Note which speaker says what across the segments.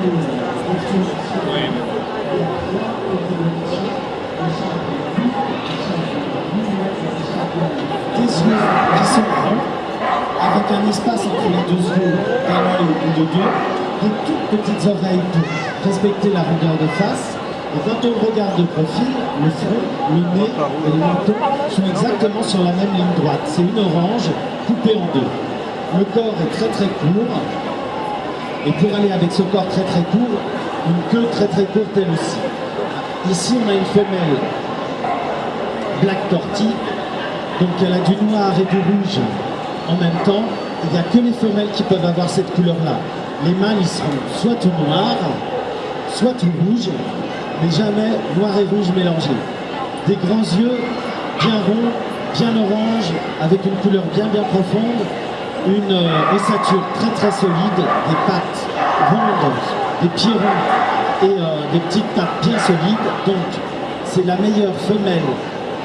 Speaker 1: qui
Speaker 2: ronds, avec un espace entre les deux yeux d'un œil ou de deux, des toutes petites oreilles pour respecter la rondeur de face. Et quand on regarde de profil, le front, le nez et le menton sont exactement sur la même ligne droite. C'est une orange coupée en deux. Le corps est très très court. Et pour aller avec ce corps très très court, une queue très très courte elle aussi. Ici on a une femelle Black Tortie donc elle a du noir et du rouge en même temps. Il n'y a que les femelles qui peuvent avoir cette couleur-là. Les mâles, ils seront soit tout noirs, soit tout rouge, mais jamais noir et rouge mélangés. Des grands yeux bien ronds, bien orange, avec une couleur bien bien profonde, une euh, ossature très très solide, des pattes rondes, des pieds ronds et euh, des petites pattes bien solides. Donc c'est la meilleure femelle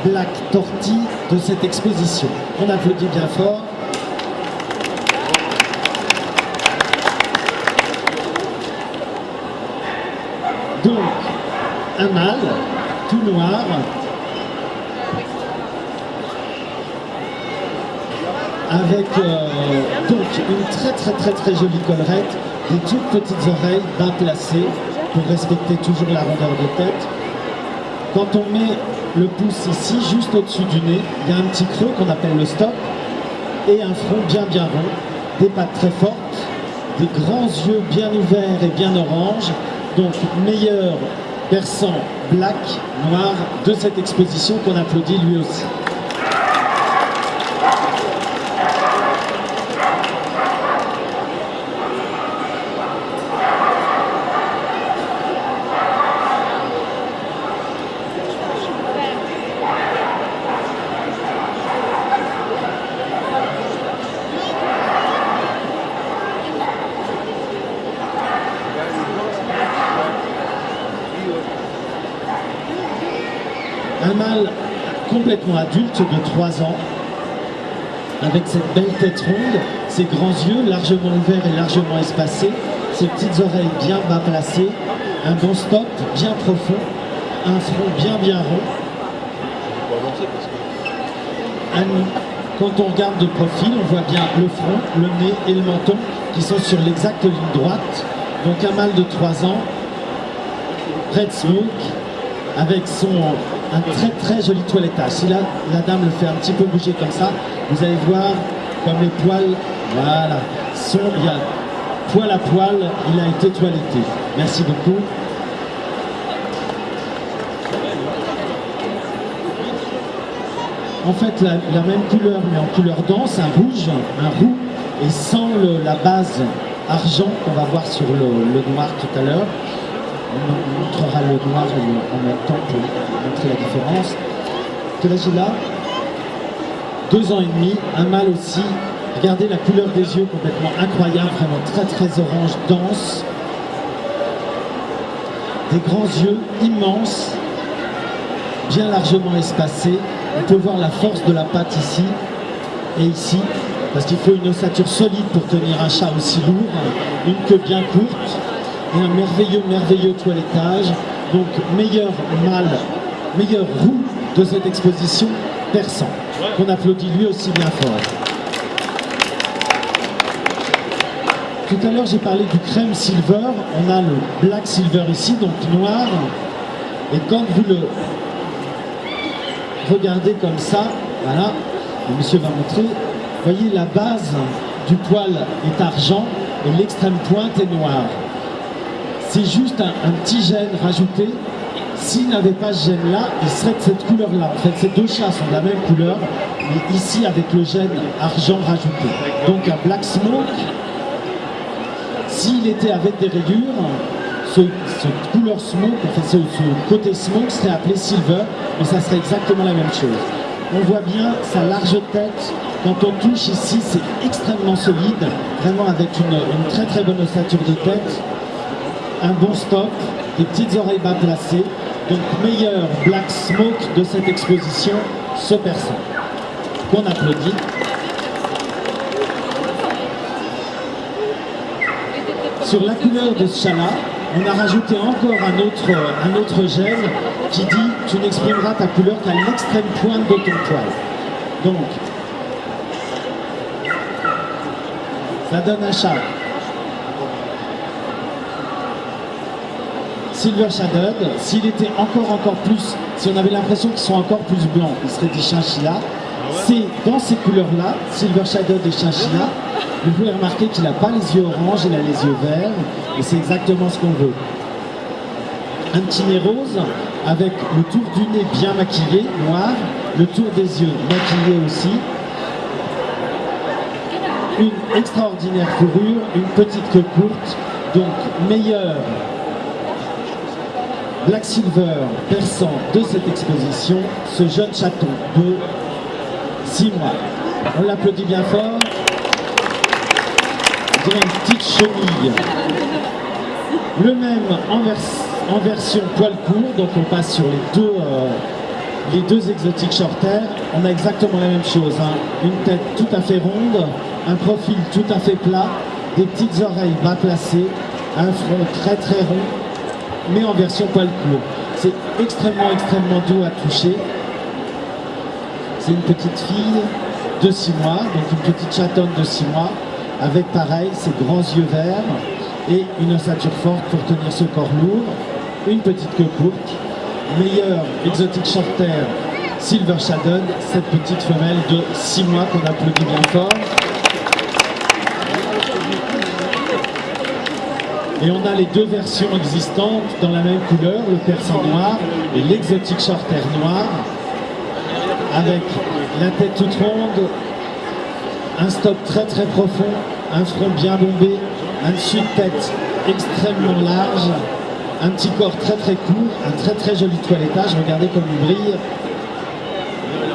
Speaker 2: Black Tortie de cette exposition. On applaudit bien fort. Donc, un mâle, tout noir, avec euh, donc une très très très très jolie collerette, des toutes petites oreilles bas placées pour respecter toujours la rondeur de tête. Quand on met le pouce ici, juste au-dessus du nez, il y a un petit creux qu'on appelle le stop et un front bien bien rond, des pattes très fortes, des grands yeux bien ouverts et bien orange. Donc meilleur persan black, noir de cette exposition qu'on applaudit lui aussi. Un mâle complètement adulte de 3 ans, avec cette belle tête ronde, ses grands yeux largement ouverts et largement espacés, ses petites oreilles bien bas placées, un bon stop bien profond, un front bien bien rond. Quand on regarde de profil, on voit bien le front, le nez et le menton qui sont sur l'exacte ligne droite. Donc un mâle de 3 ans, Red Smoke, avec son un très très joli toilettage. Si la, la dame le fait un petit peu bouger comme ça, vous allez voir comme les poils, voilà, sont, a poil à poil, il a été toiletté. Merci beaucoup. En fait, la, même couleur, mais en couleur dense, un rouge, un roux, et sans la base argent qu'on va voir sur le, le noir tout à l'heure. On montrera le noir en même temps pour montrer la différence. Quel deux ans et demi, un mâle aussi. Regardez la couleur des yeux complètement incroyable, vraiment très très orange, dense. Des grands yeux immenses, bien largement espacés. On peut voir la force de la patte ici et ici, parce qu'il faut une ossature solide pour tenir un chat aussi lourd, une queue bien courte et un merveilleux, merveilleux toilettage. Donc meilleur mâle, meilleur roux de cette exposition, persan, qu'on applaudit lui aussi bien fort. Tout à l'heure, j'ai parlé du crème silver. On a le black silver ici, donc noir. Et quand vous le regardez comme ça, voilà, le monsieur va montrer, vous voyez la base du poil est argent et l'extrême pointe est noire. C'est juste un, petit gène rajouté s'il n'avait pas ce gène-là, il serait de cette couleur-là. En fait, ces deux chats sont de la même couleur, mais ici avec le gène argent rajouté. Donc un black smoke, s'il était avec des rayures, ce, couleur smoke, ce, côté smoke serait appelé silver, mais ça serait exactement la même chose. On voit bien sa large tête, quand on touche ici, c'est extrêmement solide, vraiment avec une, une très très bonne ossature de tête, un bon stop, des petites oreilles bas placées, donc meilleur Black Smoke de cette exposition, ce persan, qu'on applaudit. Sur la couleur de ce on a rajouté encore un autre, un autre gène qui dit tu n'exprimeras ta couleur qu'à l'extrême pointe de ton poil. Donc, ça donne un chat Silver Shadowed, s'il était encore encore plus, si on avait l'impression qu'ils sont encore plus blancs, il serait des chinchillas. C'est dans ces couleurs-là, Silver Shadowed et chinchilla, vous pouvez remarquer qu'il n'a pas les yeux orange, il a les yeux verts, et c'est exactement ce qu'on veut. Un petit nez rose, avec le tour du nez bien maquillé, noir, le tour des yeux maquillé aussi, une extraordinaire fourrure, une petite queue courte, donc meilleure Black Silver persan de cette exposition, ce jeune chaton de 6 mois. On l'applaudit bien fort. On petite chenille. Le même en, version poil court, donc on passe sur les deux, euh, les deux exotiques shorter. On a exactement la même chose. Hein. Une tête tout à fait ronde, un profil tout à fait plat, des petites oreilles bas placées, un front très très rond, mais en version poil court. C'est extrêmement, extrêmement doux à toucher. C'est une petite fille de 6 mois, donc une petite chatonne de 6 mois, avec pareil ses grands yeux verts et une ossature forte pour tenir ce corps lourd, une petite queue courte, meilleur exotique shorter Silver Shadow, cette petite femelle de 6 mois qu'on applaudit bien fort. Et on a les deux versions existantes dans la même couleur, le persan noir et l'exotique shorter noir, avec la tête toute ronde, un stop très très profond, un front bien bombé, un dessus de tête extrêmement large, un petit corps très très court, un très très joli toilettage, regardez comme il brille,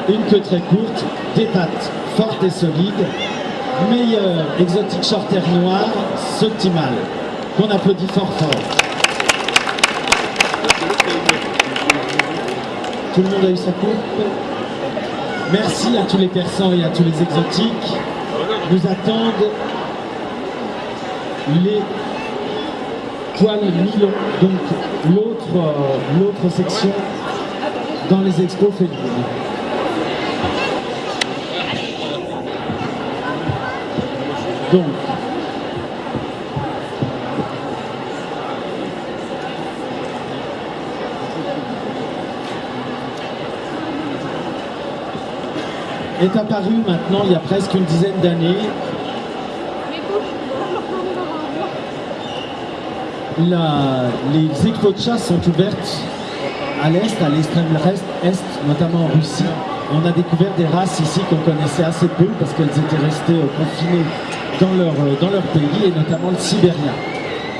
Speaker 2: une queue très courte, des pattes fortes et solides, meilleur exotique shorter noir, ce qu'on applaudit fort fort. Tout le monde a eu sa coupe Merci à tous les persans et à tous les exotiques. Nous attendent les poils mi-longs, donc l'autre section dans les expos féminines. Donc, est apparu maintenant il y a presque une dizaine d'années. les expos de chasse sont ouvertes à l'est, à l'extrême est, notamment en Russie. On a découvert des races ici qu'on connaissait assez peu parce qu'elles étaient restées euh, confinées dans leur, euh, dans leur pays et notamment le sibérien.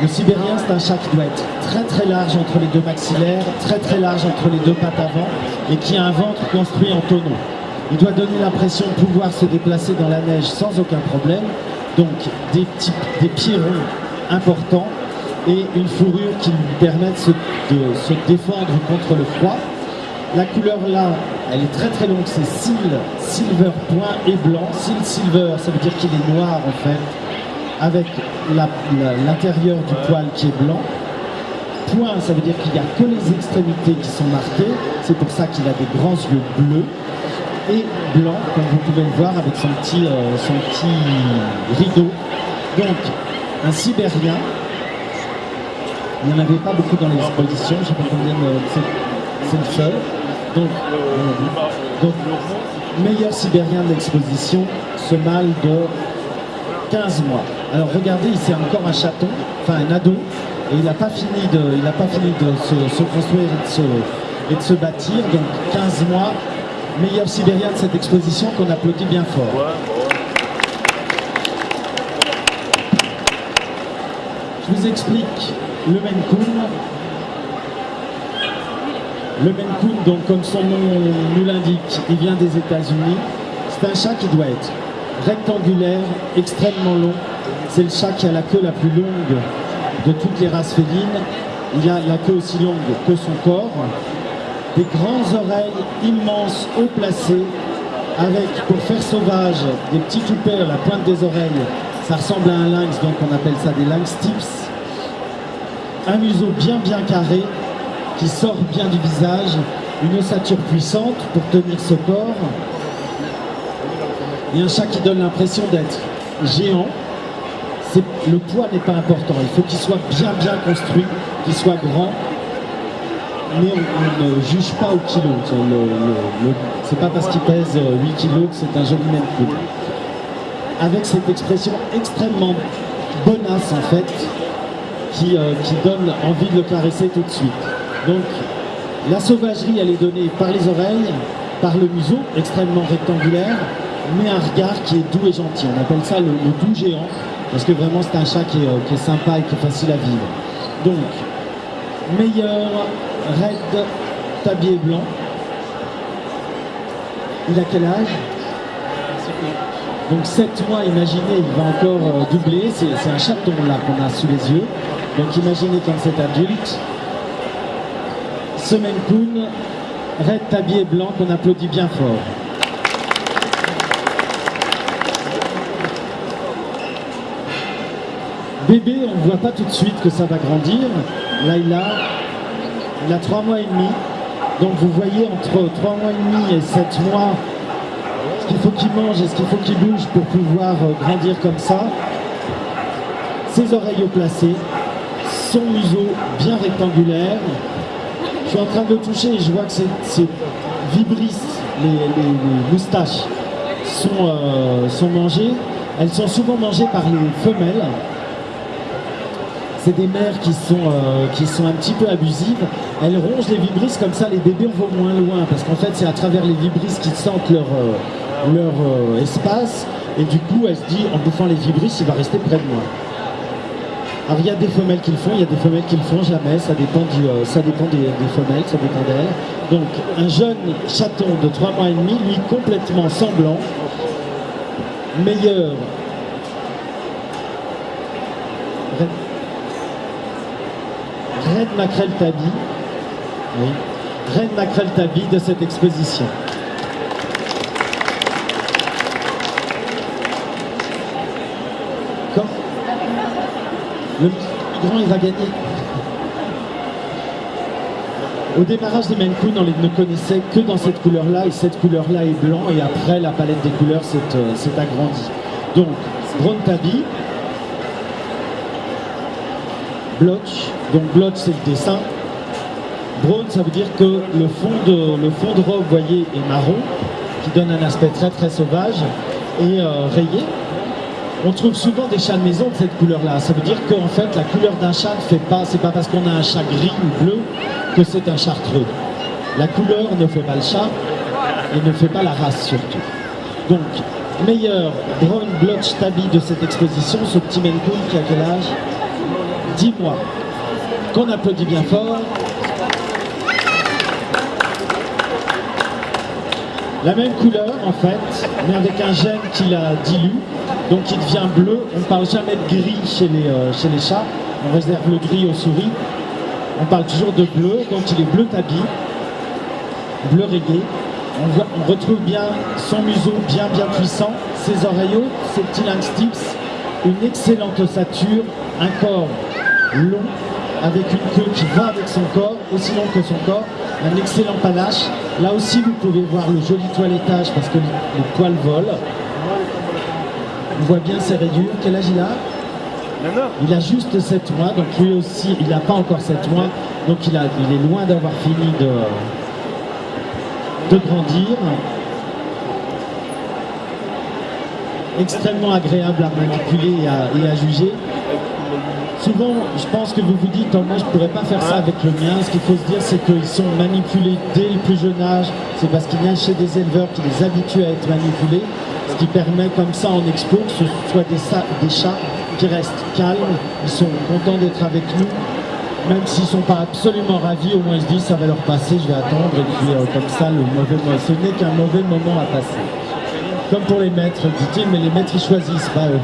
Speaker 2: Le sibérien, c'est un chat qui doit être très très large entre les deux maxillaires, très très large entre les deux pattes avant et qui a un ventre construit en tonneau. Il doit donner l'impression de pouvoir se déplacer dans la neige sans aucun problème. Donc des, petits, des pieds ronds importants et une fourrure qui lui permet de se, de se défendre contre le froid. La couleur là, elle est très très longue, c'est Seal, Silver point et blanc. Seal Silver, ça veut dire qu'il est noir en fait, avec l'intérieur du poil qui est blanc. Point, ça veut dire qu'il n'y a que les extrémités qui sont marquées, c'est pour ça qu'il a des grands yeux bleus. Blanc, comme vous pouvez le voir, avec son petit, euh, son petit rideau. Donc, un sibérien, il n'y en avait pas beaucoup dans les expositions, je ne sais pas combien c'est le seul. Donc, meilleur sibérien de l'exposition, ce mâle de 15 mois. Alors regardez, c'est encore un chaton, enfin un ado, et il n'a pas fini de, il pas fini de se, construire et de se bâtir. Donc 15 mois, meilleur sibérien de cette exposition qu'on applaudit bien fort. Je vous explique le Maine Le Maine donc comme son nom nous l'indique, il vient des États-Unis. C'est un chat qui doit être rectangulaire, extrêmement long. C'est le chat qui a la queue la plus longue de toutes les races félines. Il a la queue aussi longue que son corps. Des grandes oreilles immenses, haut placées, avec, pour faire sauvage, des petits toupets à la pointe des oreilles. Ça ressemble à un lynx, donc on appelle ça des lynx tips. Un museau bien bien carré, qui sort bien du visage, une ossature puissante pour tenir ce corps, et un chat qui donne l'impression d'être géant. Le poids n'est pas important, il faut qu'il soit bien bien construit, qu'il soit grand, mais on, ne juge pas au kilo. C'est pas parce qu'il pèse 8 euh, kilos que c'est un joli même Avec cette expression extrêmement bonasse en fait, qui, euh, qui donne envie de le caresser tout de suite. Donc la sauvagerie elle est donnée par les oreilles, par le museau extrêmement rectangulaire, mais un regard qui est doux et gentil. On appelle ça le, doux géant, parce que vraiment c'est un chat qui est, euh, qui est, sympa et qui est facile à vivre. Donc, meilleur raid tablier blanc. Il a quel âge donc 7 mois, imaginez, il va encore euh, doubler. C'est un chaton là qu'on a sous les yeux. Donc imaginez quand c'est adulte. Semaine Red tablier blanc qu'on applaudit bien fort. Bébé, on ne voit pas tout de suite que ça va grandir. Là, il a, 3 mois et demi. Donc vous voyez, entre 3 mois et demi et 7 mois, ce qu'il faut qu'il mange et ce qu'il faut qu'il bouge pour pouvoir euh, grandir comme ça. Ses oreilles placées, son museau bien rectangulaire. Je suis en train de le toucher et je vois que ces, vibrisses, les, moustaches, sont, euh, sont mangées. Elles sont souvent mangées par les femelles c'est des mères qui sont, euh, qui sont un petit peu abusives. Elles rongent les vibrisses, comme ça les bébés vont moins loin, parce qu'en fait c'est à travers les vibrisses qu'ils sentent leur, euh, euh, espace, et du coup elle se dit, en bouffant les vibrisses, il va rester près de moi. Alors il y a des femelles qui le font, il y a des femelles qui le font jamais, ça dépend, dépend des, femelles, ça dépend d'elles. Donc un jeune chaton de 3 mois et demi, lui complètement semblant, meilleur Reine Macrel Tabi, oui, Reine Macrel Tabi de cette exposition. Quand le grand, il va gagner. Au démarrage des Maine on ne connaissait que dans cette couleur-là, et cette couleur-là est blanc, et après, la palette des couleurs s'est euh, agrandie. Donc, Brown Tabi, Blotch, donc blotch c'est le dessin. Brown ça veut dire que le fond de, le fond de robe, vous voyez, est marron, qui donne un aspect très très sauvage et euh, rayé. On trouve souvent des chats de maison de cette couleur-là. Ça veut dire qu'en fait, la couleur d'un chat ne fait pas, c'est pas parce qu'on a un chat gris ou bleu que c'est un chartreux. La couleur ne fait pas le chat et ne fait pas la race surtout. Donc, meilleur Brown Blotch Tabby de cette exposition, ce petit Maine qui a quel âge? 10 mois qu'on applaudit bien fort. La même couleur en fait, mais avec un gène qui la dilue, donc il devient bleu. On ne parle jamais de gris chez les, euh, chez les chats, on réserve le gris aux souris. On parle toujours de bleu, donc il est bleu tabi, bleu reggae. On, retrouve bien son museau bien bien puissant, ses oreilles hautes, ses petits lynx une excellente ossature, un corps long, avec une queue qui va avec son corps, aussi long que son corps, un excellent panache. Là aussi, vous pouvez voir le joli toilettage parce que les poils volent. On voit bien ses rayures. Quel âge il a Il a juste 7 mois, donc lui aussi, il n'a pas encore 7 mois, donc il, a, il est loin d'avoir fini de, de grandir. Extrêmement agréable à manipuler et à, et à juger. Souvent, je pense que vous vous dites, Oh, moi je ne pourrais pas faire ça avec le mien. Ce qu'il faut se dire, c'est qu'ils sont manipulés dès le plus jeune âge. C'est parce qu'ils naissent chez des éleveurs qui les habituent à être manipulés. Ce qui permet comme ça en expo que ce soit des chats qui restent calmes, ils sont contents d'être avec nous. Même s'ils ne sont pas absolument ravis, au moins ils se disent ça va leur passer, je vais attendre. Et puis euh, comme ça, le mauvais moment, ce n'est qu'un mauvais moment à passer. Comme pour les maîtres, dit-il, mais les maîtres ils choisissent pas eux.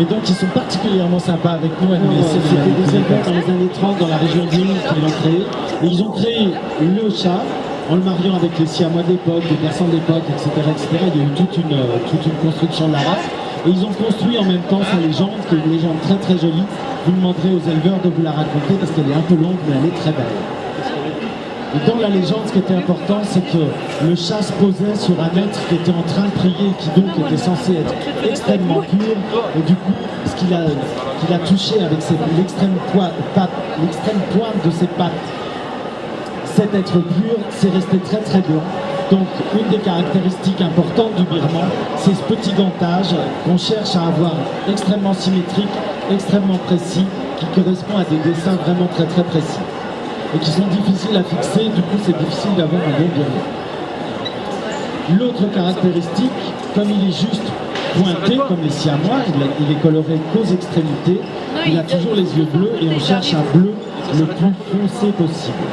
Speaker 2: Et donc ils sont particulièrement sympas avec nous à nous laisser
Speaker 3: C'était des éleveurs dans les années 30 dans la région de Lille qui l'ont créé. Et ils ont créé le chat en le mariant avec les siamois d'époque, les persans d'époque, etc., etc. Il y a eu toute une, euh, toute une construction de la race. Et ils ont construit en même temps sa légende, qui est une légende très très jolie. Vous demanderez aux éleveurs de vous la raconter parce qu'elle est un peu longue, mais elle est très belle. Et dans la légende, ce qui était important, c'est que le chat se posait sur un être qui était en train de prier, qui donc était censé être extrêmement pur. Et du coup, ce qu'il a, touché avec l'extrême pointe de ses pattes, cet être pur, c'est resté très très blanc. Donc, une des caractéristiques importantes du birman, c'est ce petit gantage qu'on cherche à avoir extrêmement symétrique, extrêmement précis, qui correspond à des dessins vraiment très très précis et qui sont difficiles à fixer, du coup c'est difficile d'avoir un bon birman. L'autre caractéristique, comme il est juste pointé comme les siamois, il, a- il est coloré qu'aux extrémités, il a toujours les yeux bleus et on cherche un bleu le plus foncé possible.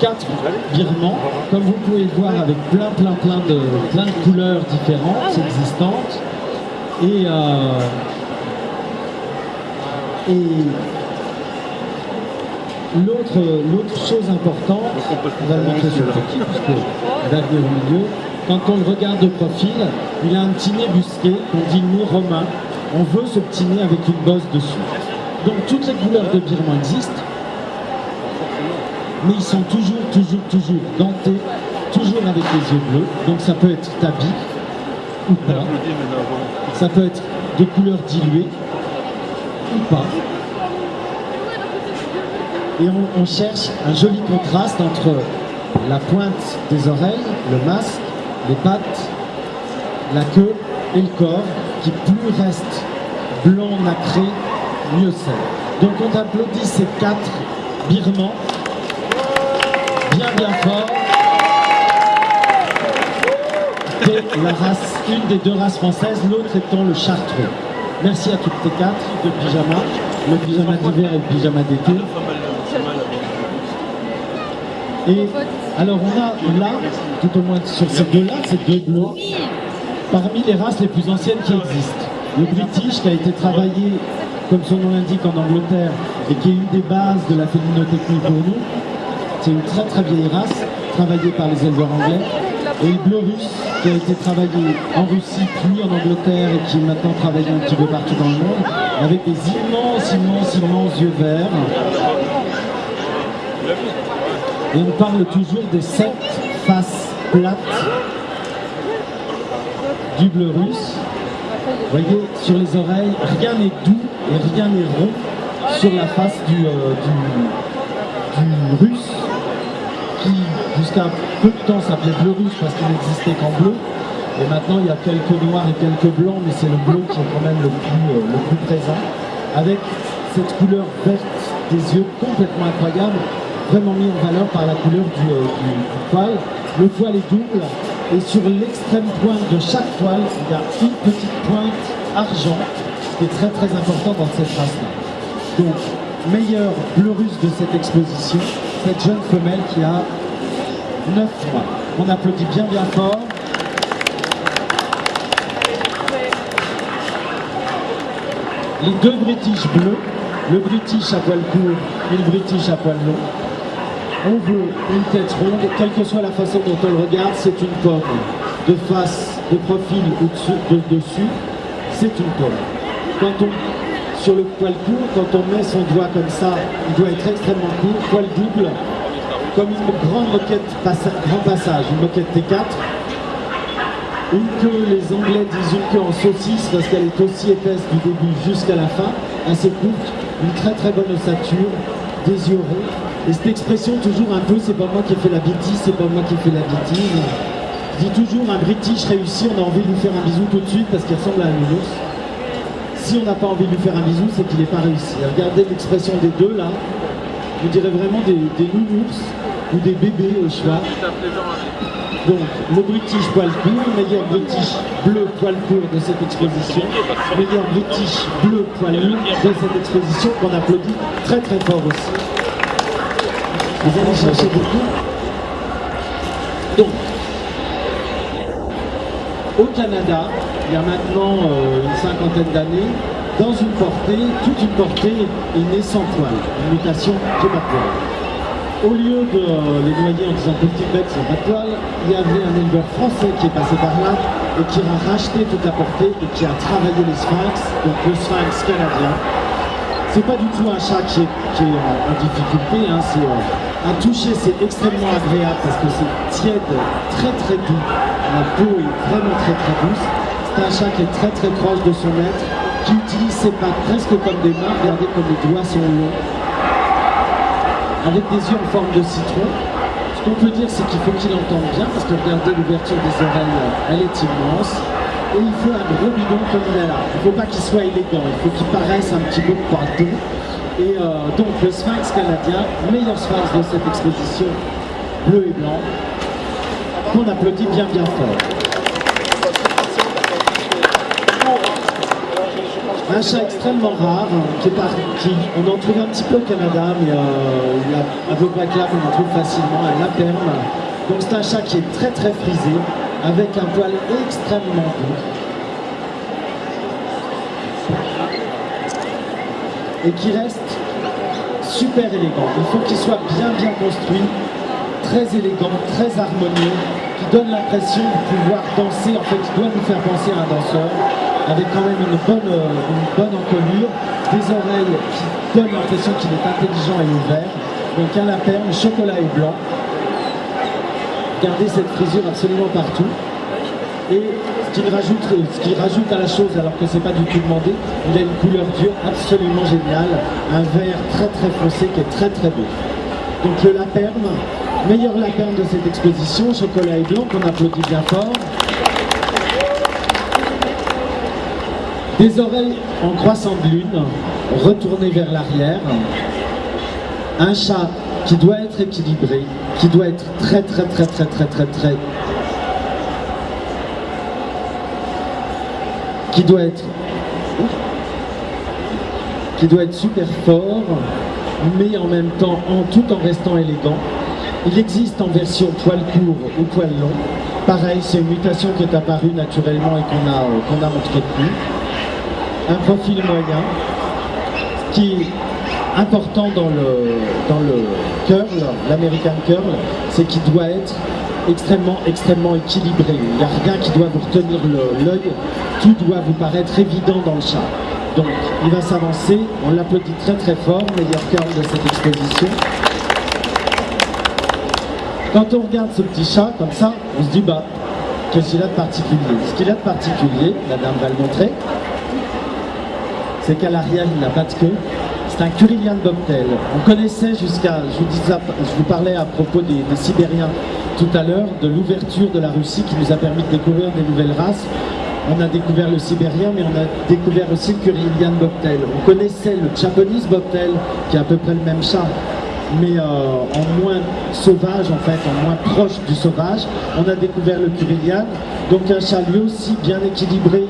Speaker 3: Quatre birmans, comme vous pouvez le voir avec plein plein plein de, plein de couleurs différentes existantes. Et, euh, et l'autre l'autre chose importante, on va le montrer sur le petit puisque il va venir au milieu. Quand on le regarde de profil, il a un petit nez busqué, on dit nez romain. On veut ce petit nez avec une bosse dessus. Donc toutes les couleurs de birman existent, mais ils sont toujours, toujours, toujours dentés, toujours avec les yeux bleus. Donc ça peut être tabi ou pas. Ça peut être de couleur diluée ou pas. Et on, cherche un joli contraste entre la pointe des oreilles, le masque, les pattes, la queue et le corps, qui plus reste blanc nacré, mieux c'est. Donc on applaudit ces quatre birmans, bien bien fort. La race, une des deux races françaises, l'autre étant le chartreux. Merci à toutes les quatre de pyjama, le pyjama d'hiver et le pyjama d'été. Et alors on a là, tout au moins sur ces deux-là, ces deux bleus, parmi les races les plus anciennes qui existent. Le British qui a été travaillé, comme son nom l'indique, en Angleterre et qui est une des bases de la félinotechnie pour nous. C'est une très très vieille race, travaillée par les éleveurs anglais. Et le bleu russe qui a été travaillé en Russie puis en Angleterre et qui est maintenant travaillé un petit peu partout dans le monde, avec des immenses, immenses, immenses yeux verts. Et on parle toujours des sept faces plates du bleu russe. Voyez, sur les oreilles, rien n'est doux et rien n'est rond sur la face du, euh, du, du russe, qui jusqu'à peu de temps s'appelait bleu russe parce qu'il n'existait qu'en bleu. Et maintenant, il y a quelques noirs et quelques blancs, mais c'est le bleu qui est quand même le plus, euh, le plus présent. Avec cette couleur verte des yeux complètement incroyable, vraiment mis en valeur par la couleur du, euh, du poil. Le poil est double et sur l'extrême pointe de chaque poil, il y a une petite pointe argent qui est très très important dans cette race-là. Donc, meilleur bleu russe de cette exposition, cette jeune femelle qui a 9 mois. On applaudit bien bien fort. Les deux British bleus, le British à poil court et le British à poil long. On veut une tête ronde, quelle que soit la façon dont on le regarde, c'est une pomme. De face, de profil ou de, de dessus, c'est une pomme. Quand on, sur le poil court, quand on met son doigt comme ça, il doit être extrêmement court, poil double, comme une grande moquette grand passage, une moquette T4. Une queue, les Anglais disent une queue en saucisse parce qu'elle est aussi épaisse du début jusqu'à la fin, assez courte, une très très bonne ossature, des yeux ronds. Et cette expression toujours un peu, c'est pas moi qui ai fait la bêtise, c'est pas moi qui ai fait la bêtise. Je dis toujours un British réussi, on a envie de lui faire un bisou tout de suite parce qu'il ressemble à un nounours. Si on n'a pas envie de lui faire un bisou, c'est qu'il n'est pas réussi. Regardez l'expression des deux là, je dirais vraiment des, des nounours ou des bébés au cheval. Donc, le British poil court, meilleur British bleu poil court de cette exposition, meilleur British bleu poil long de cette exposition qu'on applaudit très très fort aussi. Vous allez chercher beaucoup. Donc, au Canada, il y a maintenant euh, une cinquantaine d'années, dans une portée, toute une portée est née sans poil, une mutation qui pas poil. Au lieu de euh, les noyer en disant petit bête sans pas poil, il y avait un éleveur français qui est passé par là et qui a racheté toute la portée et qui a travaillé les sphinx, donc le sphinx canadien. C'est pas du tout un chat qui est, en, difficulté, hein, c'est euh, à toucher c'est extrêmement agréable parce que c'est tiède, très très doux. La peau est vraiment très très douce. C'est un chat qui est très très proche de son maître, qui utilise ses pattes presque comme des mains, regardez comme les doigts sont longs avec des yeux en forme de citron. Ce qu'on peut dire, c'est qu'il faut qu'il entende bien, parce que regardez l'ouverture des oreilles, elle est immense. Et il faut un gros bidon comme il est là. Il ne faut pas qu'il soit élégant, il faut qu'il paraisse un petit peu pointu. Et euh, donc le sphinx canadien, meilleur sphinx de cette exposition, bleu et blanc, qu'on applaudit bien bien fort. un chat extrêmement rare, qui est par, on en trouve un petit peu au Canada, mais euh, à là on en trouve facilement, à la. Donc c'est un chat qui est très très frisé, avec un poil extrêmement doux. Et qui reste Il faut qu'il soit bien bien construit, très élégant, très harmonieux, qui donne l'impression de pouvoir danser, en fait il doit nous faire penser à un danseur, avec quand même une bonne, une bonne encolure, des oreilles qui donnent l'impression qu'il est intelligent et ouvert, donc un lapin, chocolat et blanc. Regardez cette frisure absolument partout. Et ce qui, rajoute, ce qui rajoute à la chose, alors que c'est pas du tout demandé, il a une couleur dure absolument géniale, un vert très très foncé qui est très très beau. Donc le laperme, meilleur laperme de cette exposition, chocolat et blanc, qu'on applaudit bien fort. Des oreilles en croissant de lune, retournées vers l'arrière. Un chat qui doit être équilibré, qui doit être très très très très très très très qui doit être qui doit être super fort, mais en même temps en tout en restant élégant. Il existe en version poil court ou poil long. Pareil, c'est une mutation qui est apparue naturellement et qu'on a, qu'on a entretenue un profil moyen qui important dans le, curl, l'American curl, c'est qu'il doit être extrêmement, extrêmement équilibré. Il n'y a rien qui doit vous retenir l'œil, tout doit vous paraître évident dans le chat. Donc, il va s'avancer, on l'applaudit très très fort, meilleur curl de cette exposition. Quand on regarde ce petit chat, comme ça, on se dit, bah, qu'est-ce qu'il a de particulier Ce qu'il a de particulier, la dame va le montrer, c'est qu'à l'arrière, il n'a pas de queue. Un Curilian bobtail. On connaissait jusqu'à, je vous, parlais à propos des, Sibériens tout à l'heure, de l'ouverture de la Russie qui nous a permis de découvrir des nouvelles races. On a découvert le Sibérien, mais on a découvert aussi le Curilian bobtail. On connaissait le Japanese bobtail, qui est à peu près le même chat, mais euh, en moins sauvage en fait, en moins proche du sauvage. On a découvert le Curilian, donc un chat lui aussi bien équilibré,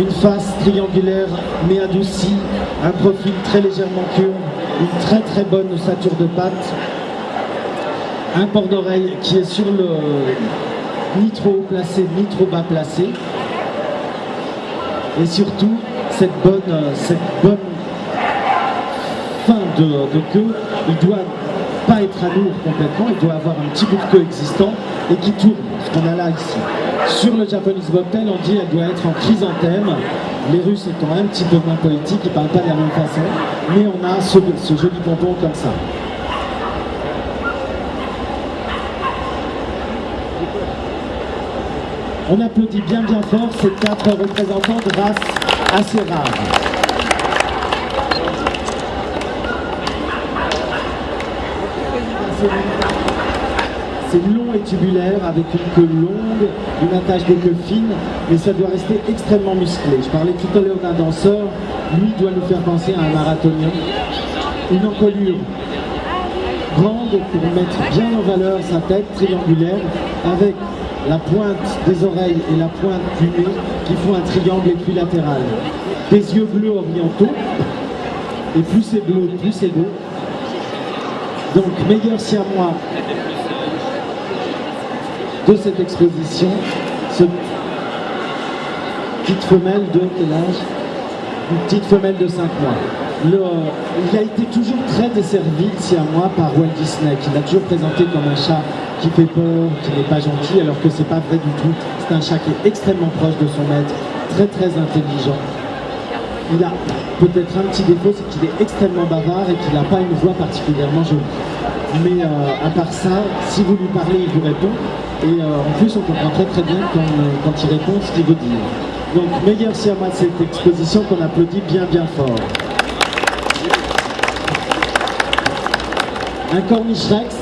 Speaker 3: une face triangulaire mais adoucie, un profil très légèrement curve, une très très bonne ossature de patte. un port d'oreille qui est sur le ni trop haut placé, ni trop bas placé. Et surtout, cette bonne, fin de, de queue, il doit pas être à lourd complètement, il doit avoir un petit bout de queue existant et qui tourne, ce qu'on a là ici. Sur le Japanese Bobtail, on dit qu'elle doit être en chrysanthème, les Russes étant un petit peu moins politiques, ils ne parlent pas de la même façon, mais on a ce, joli pompon comme ça. On applaudit bien bien fort ces quatre représentants de races assez rares. Tubulaire avec une queue longue, une attache de queue fine, mais ça doit rester extrêmement musclé. Je parlais tout à l'heure d'un danseur, lui doit nous faire penser à un marathonien. Une encolure grande pour mettre bien en valeur sa tête triangulaire avec la pointe des oreilles et la pointe du nez qui font un triangle équilatéral. Des yeux bleus orientaux, et plus c'est bleu, plus c'est beau. Donc meilleur siamois de cette exposition, ce petite femelle de quel âge? Une petite femelle de 5 mois. Le, il a été toujours très desservi siamois par Walt Disney, qui l'a toujours présenté comme un chat qui fait peur, qui n'est pas gentil, alors que c'est pas vrai du tout. C'est un chat qui est extrêmement proche de son maître, très très intelligent. Il a peut-être un petit défaut, c'est qu'il est extrêmement bavard et qu'il n'a pas une voix particulièrement jolie. Mais euh, à part ça, si vous lui parlez, il vous répond. Et euh, en plus, on comprend très très bien quand, euh, il répond ce qu'il veut dire. Donc, meilleur siamois de cette exposition qu'on applaudit bien bien fort. Un Cornish Rex,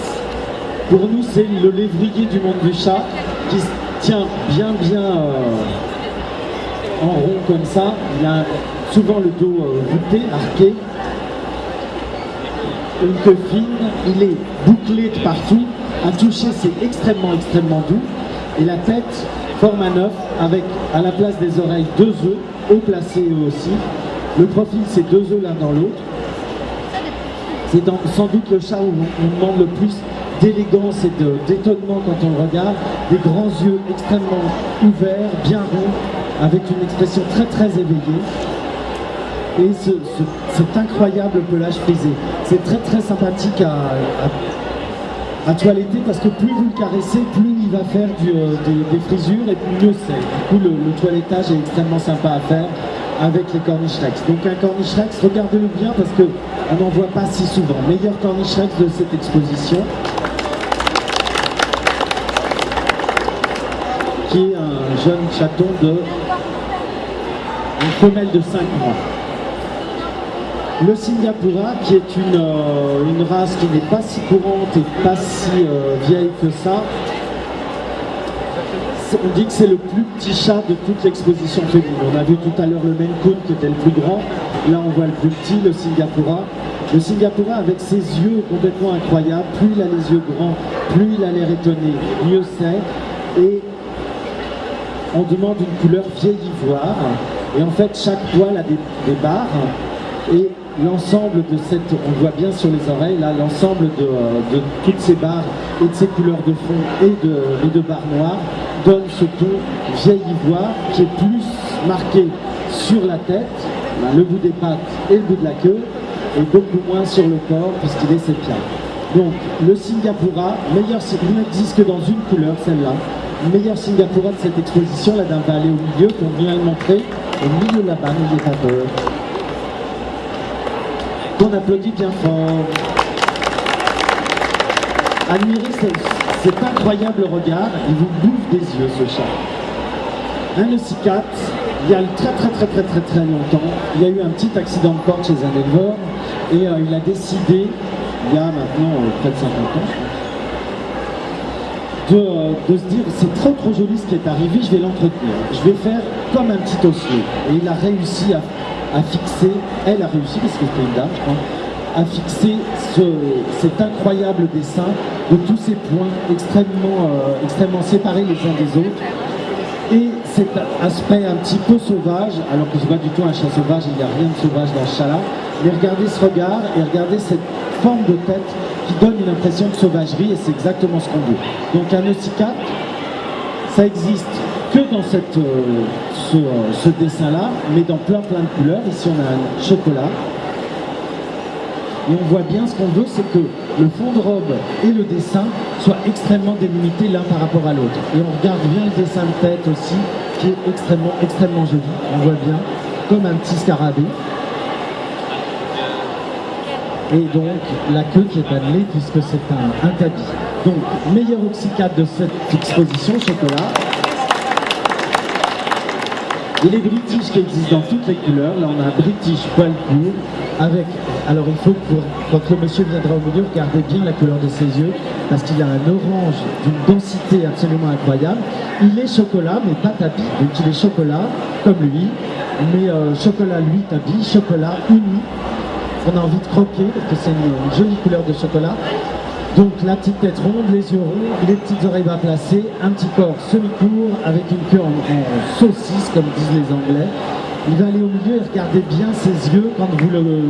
Speaker 3: pour nous, c'est le lévrier du monde du chat qui se tient bien bien euh, en rond comme ça. Il a souvent le dos voûté, arqué. Une queue fine, il est bouclé de partout. À toucher, c'est extrêmement, extrêmement doux. Et la tête forme un œuf avec, à la place des oreilles, deux œufs, haut placés eux aussi. Le profil, c'est deux œufs l'un dans l'autre. C'est sans doute le chat où on, demande le plus d'élégance et d'étonnement quand on le regarde. Des grands yeux extrêmement ouverts, bien ronds, avec une expression très très éveillée. Et ce, ce- cet incroyable pelage frisé. C'est très très sympathique à- à toiletter parce que plus vous le caressez, plus il va faire euh, des, frisures et mieux c'est. Du coup, le, le toilettage est extrêmement sympa à faire avec les Cornish Rex. Donc un Cornish Rex, regardez-le bien parce que on n'en voit pas si souvent. Meilleur Cornish Rex de cette exposition. Qui est un jeune chaton de une femelle de 5 mois. Le Singapura, qui est une, euh, une race qui n'est pas si courante et pas si euh, vieille que ça, on dit que c'est le plus petit chat de toute l'exposition féminine. On a vu tout à l'heure le Maine qui était le plus grand. Là, on voit le plus petit, le Singapura. Le Singapura, avec ses yeux complètement incroyables, plus il a les yeux grands, plus il a l'air étonné, mieux c'est. Et on demande une couleur vieille ivoire. Et en fait, chaque poil a des, barres. L'ensemble de cette, on voit bien sur les oreilles, là, l'ensemble de, euh, de toutes ces barres et de ces couleurs de fond et de, de barres noires donne ce ton vieille ivoire qui est plus marqué sur la tête, le bout des pattes et le bout de la queue, et beaucoup moins sur le corps puisqu'il est sépia. Donc, le Singapura, meilleur, il n'existe que dans une couleur, celle-là. Meilleur Singapura de cette exposition, la va aller au milieu pour bien le montrer. Au milieu là-bas, n'ayez pas peur. Qu'on applaudit bien fort. Admirez ce- cet incroyable regard, il vous bouffe des yeux ce chat. Un ossicate, il y a très très très très très très longtemps, il y a eu un petit accident de porte chez un éleveur et euh, il a décidé, il y a maintenant euh, près de 50 ans, de, euh, de se dire c'est trop trop joli ce qui est arrivé, je vais l'entretenir. Je vais faire comme un petit osseau. Et il a réussi à, à fixer, elle a réussi, parce que c'était une dame, je crois, à fixer ce- cet incroyable dessin de tous ces points extrêmement, euh, extrêmement séparés les uns des autres. Et cet aspect un petit peu sauvage, alors que c'est pas du tout un chat sauvage, il n'y a rien de sauvage dans ce chat-là, Mais regardez ce regard et regardez cette forme de tête qui donne une impression de sauvagerie et c'est exactement ce qu'on veut. Donc un ossicate, ça existe que dans euh, ce, euh, ce dessin-là, mais dans plein plein de couleurs. Ici on a un chocolat. Et on voit bien ce qu'on veut, c'est que le fond de robe et le dessin soient extrêmement délimités l'un par rapport à l'autre. Et on regarde bien le dessin de tête aussi, qui est extrêmement, extrêmement joli. On voit bien, comme un petit scarabée. Et donc la queue qui est annelée puisque c'est un, un tapis. Donc meilleur oxycate de cette exposition, chocolat. Et les British qui existent dans toutes les couleurs, là on a un British poil court avec, alors il faut que quand le monsieur viendra au milieu, regardez bien la couleur de ses yeux parce qu'il a un orange d'une densité absolument incroyable. Il est chocolat mais pas tapis, donc il est chocolat comme lui, mais euh, chocolat lui tapis, chocolat uni qu'on a envie de croquer parce que c'est une jolie couleur de chocolat. Donc la petite tête ronde, les yeux ronds, les petites oreilles bas placées, un petit corps semi-court avec une queue en, saucisse comme disent les Anglais. Il va aller au milieu et regardez bien ses yeux quand vous le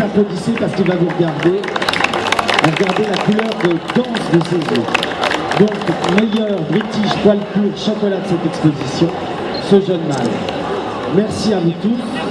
Speaker 3: applaudissez parce qu'il va vous regarder. Regardez la couleur de danse de ses yeux. Donc meilleur British poil court chocolat de cette exposition, ce jeune mâle. Merci à vous tous.